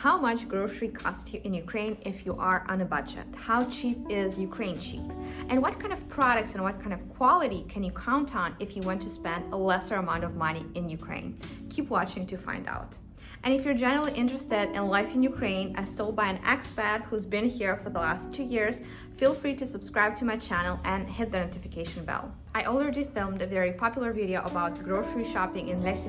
How much grocery cost you in Ukraine if you are on a budget? How cheap is Ukraine cheap? And what kind of products and what kind of quality can you count on if you want to spend a lesser amount of money in Ukraine? Keep watching to find out. And if you're generally interested in life in Ukraine as told by an expat who's been here for the last two years, feel free to subscribe to my channel and hit the notification bell. I already filmed a very popular video about grocery shopping in Les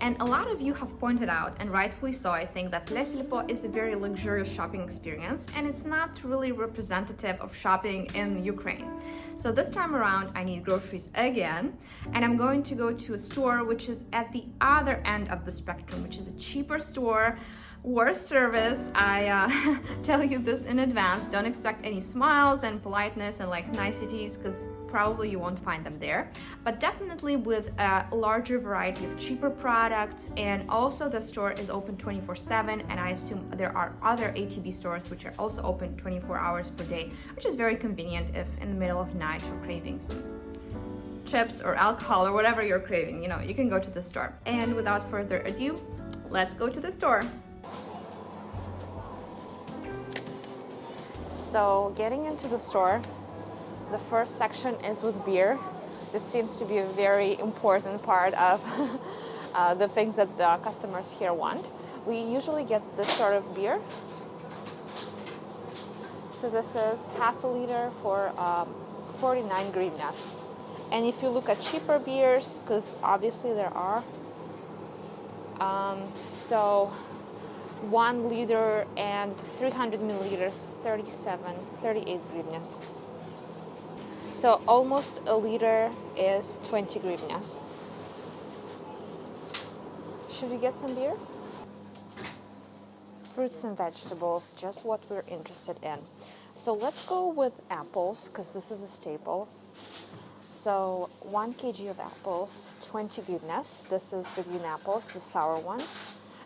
and a lot of you have pointed out, and rightfully so, I think that Les is a very luxurious shopping experience and it's not really representative of shopping in Ukraine. So this time around, I need groceries again, and I'm going to go to a store which is at the other end of the spectrum, which is a cheaper store worse service. I uh, tell you this in advance. Don't expect any smiles and politeness and like niceties because probably you won't find them there. But definitely with a larger variety of cheaper products and also the store is open 24 7 and i assume there are other ATB stores which are also open 24 hours per day which is very convenient if in the middle of night you're craving some chips or alcohol or whatever you're craving you know you can go to the store. And without further ado let's go to the store So getting into the store, the first section is with beer. This seems to be a very important part of uh, the things that the customers here want. We usually get this sort of beer. So this is half a liter for um, 49 hryvnias. And if you look at cheaper beers, because obviously there are, um, so one liter and 300 milliliters 37 38 hryvnias so almost a liter is 20 hryvnias should we get some beer? Fruits and vegetables just what we're interested in. So let's go with apples because this is a staple so 1 kg of apples 20 hryvnias this is the green apples the sour ones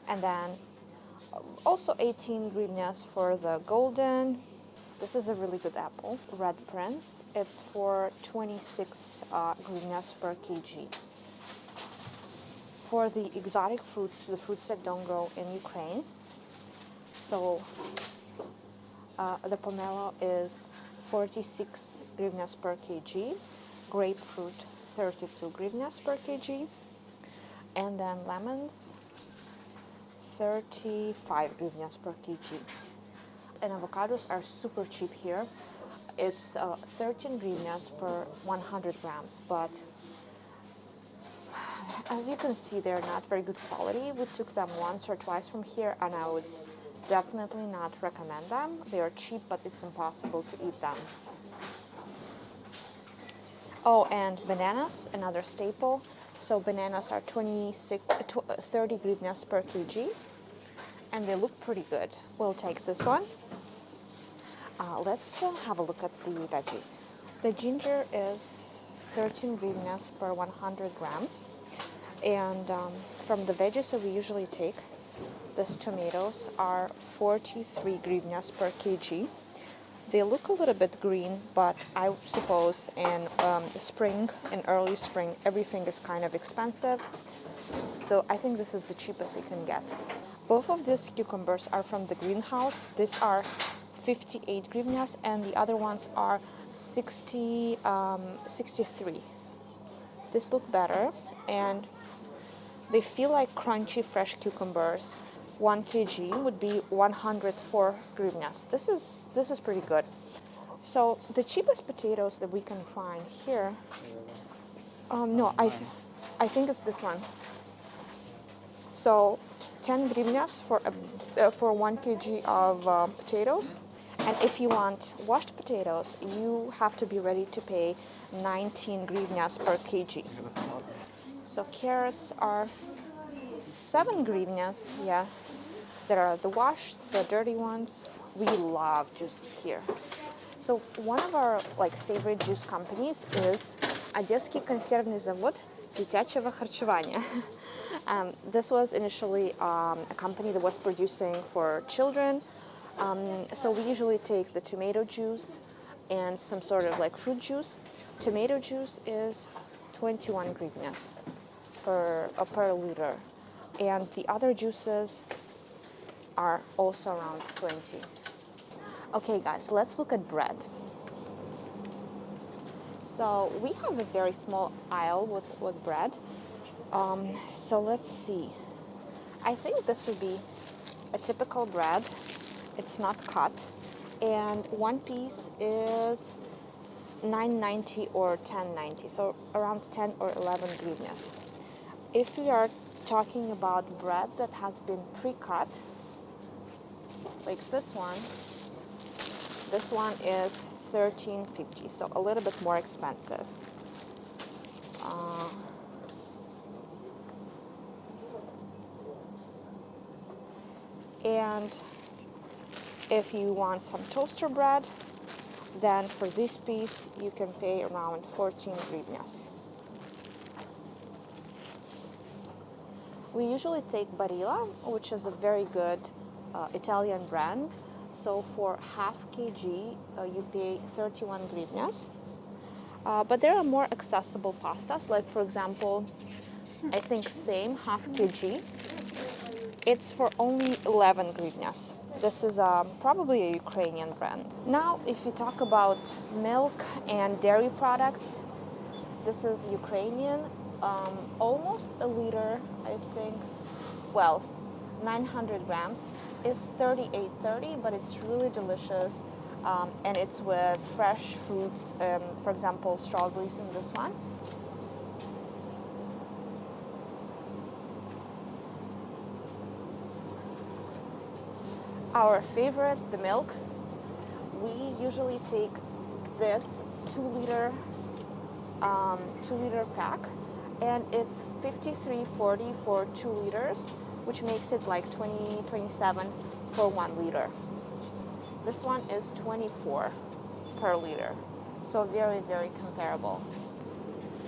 and then also 18 hryvnias for the golden. This is a really good apple, Red Prince. It's for 26 uh, per kg. For the exotic fruits, the fruits that don't grow in Ukraine, so uh, the pomelo is 46 hryvnias per kg, grapefruit 32 hryvnias per kg, and then lemons 35 hryvnias per kg. And avocados are super cheap here. It's uh, 13 hryvnias per 100 grams, but as you can see, they're not very good quality. We took them once or twice from here, and I would definitely not recommend them. They are cheap, but it's impossible to eat them. Oh, and bananas, another staple. So bananas are 26, uh, 30 hryvnias per kg and they look pretty good. We'll take this one. Uh, let's uh, have a look at the veggies. The ginger is 13 hryvnias per 100 grams. And um, from the veggies that we usually take, these tomatoes are 43 hryvnias per kg. They look a little bit green, but I suppose in um, spring, in early spring, everything is kind of expensive. So I think this is the cheapest you can get. Both of these cucumbers are from the greenhouse. These are 58 hryvnias and the other ones are 60, um, 63. This look better and they feel like crunchy fresh cucumbers 1 kg would be 104 hryvnias. This is, this is pretty good. So the cheapest potatoes that we can find here, um, no, I, I think it's this one. So 10 hryvnias for, uh, for 1 kg of uh, potatoes. And if you want washed potatoes, you have to be ready to pay 19 hryvnias per kg. So carrots are 7 hryvnias, yeah, there are the washed, the dirty ones. We love juices here. So one of our like favorite juice companies is Одесский консервный завод дитячего харчевания. Um, this was initially um, a company that was producing for children. Um, so we usually take the tomato juice and some sort of like fruit juice. Tomato juice is 21 hryvnias per, uh, per liter. And the other juices are also around 20. Okay guys, let's look at bread. So we have a very small aisle with, with bread. Um, so let's see. I think this would be a typical bread. It's not cut. And one piece is 9.90 or 10.90, so around 10 or 11 hryvnias. If we are talking about bread that has been pre-cut, like this one, this one is 13.50, so a little bit more expensive. Uh, and if you want some toaster bread, then for this piece you can pay around 14 hryvnias. We usually take Barilla, which is a very good uh, Italian brand. So for half kg, uh, you pay 31 hryvnias. Uh, but there are more accessible pastas, like for example, I think same half kg. It's for only 11 hryvnias. This is um, probably a Ukrainian brand. Now, if we talk about milk and dairy products, this is Ukrainian, um, almost a liter, I think. Well, 900 grams is 38.30, but it's really delicious. Um, and it's with fresh fruits, um, for example, strawberries in this one. our favorite, the milk, we usually take this two liter, um, two liter pack and it's 53.40 for two liters, which makes it like 20, 27 for one liter. This one is 24 per liter. So very, very comparable.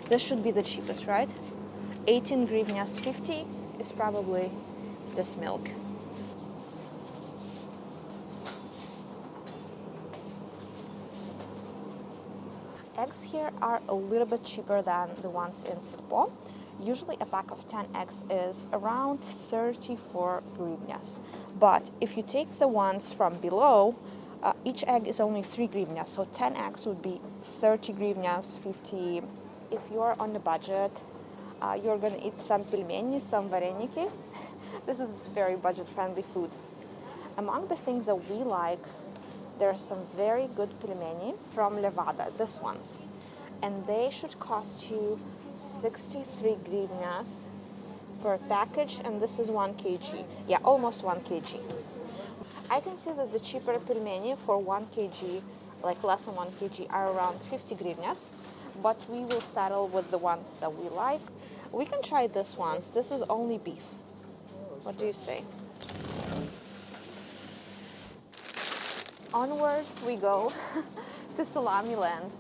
This should be the cheapest, right? 18 hryvnias 50 is probably this milk. eggs here are a little bit cheaper than the ones in Silpo. Usually a pack of 10 eggs is around 34 hryvnias. But if you take the ones from below, uh, each egg is only 3 hryvnias, so 10 eggs would be 30 hryvnias, 50. If you are on a budget, uh, you're going to eat some pelmeni, some vareniki. this is very budget-friendly food. Among the things that we like there are some very good pelmeni from Levada, this ones. And they should cost you 63 hryvnias per package, and this is 1 kg. Yeah, almost 1 kg. I can see that the cheaper pelmeni for 1 kg, like less than 1 kg, are around 50 hryvnias, but we will settle with the ones that we like. We can try this ones. This is only beef. What do you say? onward we go to salami land.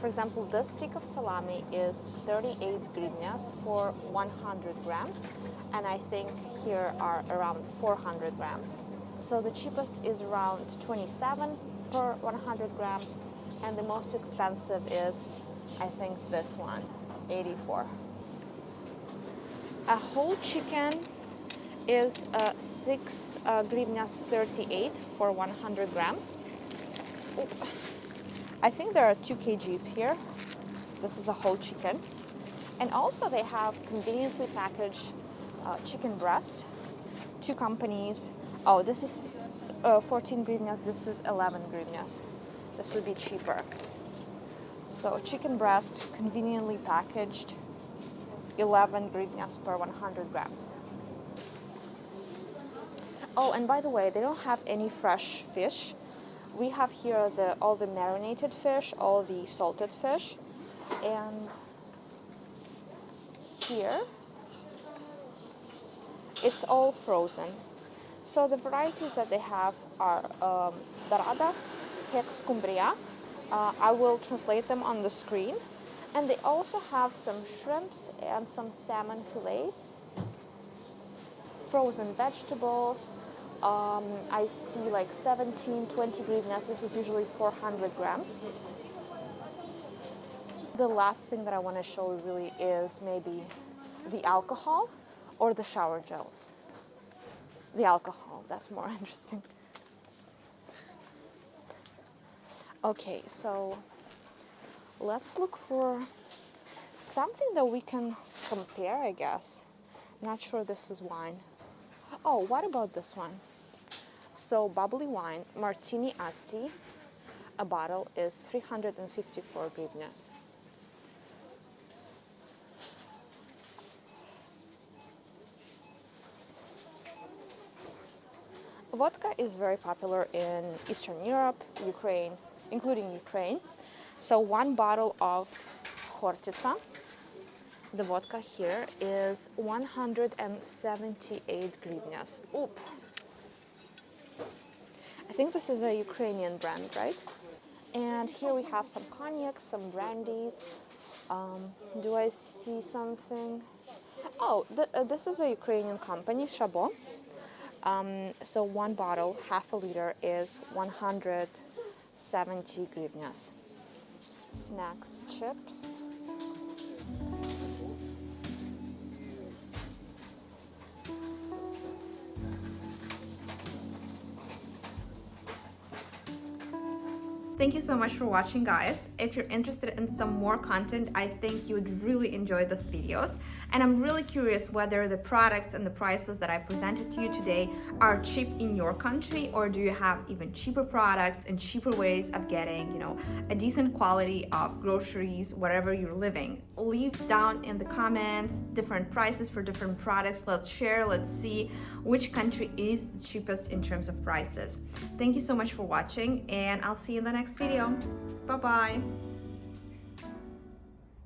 For example, this stick of salami is 38 hryvnias for 100 grams, and I think here are around 400 grams. So the cheapest is around 27 per 100 grams, and the most expensive is, I think, this one, 84. A whole chicken is uh, 6 uh, 38 for 100 grams. I think there are 2 kgs here. This is a whole chicken. And also they have conveniently packaged uh, chicken breast. Two companies. Oh, this is uh, 14 hryvnias, this is 11 hryvnias. This would be cheaper. So chicken breast, conveniently packaged, 11 hryvnias per 100 grams. Oh, and by the way, they don't have any fresh fish. We have here the all the marinated fish, all the salted fish, and here it's all frozen. So the varieties that they have are um, Dorada, Hex Cumbria. Uh, I will translate them on the screen. And they also have some shrimps and some salmon fillets, frozen vegetables, um, I see like 17, 20 hryvnias. This is usually 400 grams. The last thing that I want to show really is maybe the alcohol or the shower gels. the alcohol. That's more interesting. Okay, so let's look for something that we can compare, I guess. Not sure this is wine. Oh, what about this one? So bubbly wine, Martini Asti, a bottle is 354 grivnas. Vodka is very popular in Eastern Europe, Ukraine, including Ukraine. So one bottle of Khortytsa, the vodka here is 178 grivnas. Oop. I think this is a Ukrainian brand, right? And here we have some cognac, some brandies. Um, do I see something? Oh, th uh, this is a Ukrainian company, Shabo. Um, so one bottle, half a liter, is 170 grivnas. Snacks, chips. Thank you so much for watching guys. If you're interested in some more content, I think you would really enjoy these videos. And I'm really curious whether the products and the prices that I presented to you today are cheap in your country or do you have even cheaper products and cheaper ways of getting, you know, a decent quality of groceries wherever you're living. Leave down in the comments different prices for different products. Let's share, let's see which country is the cheapest in terms of prices. Thank you so much for watching and I'll see you in the next next video. Bye-bye.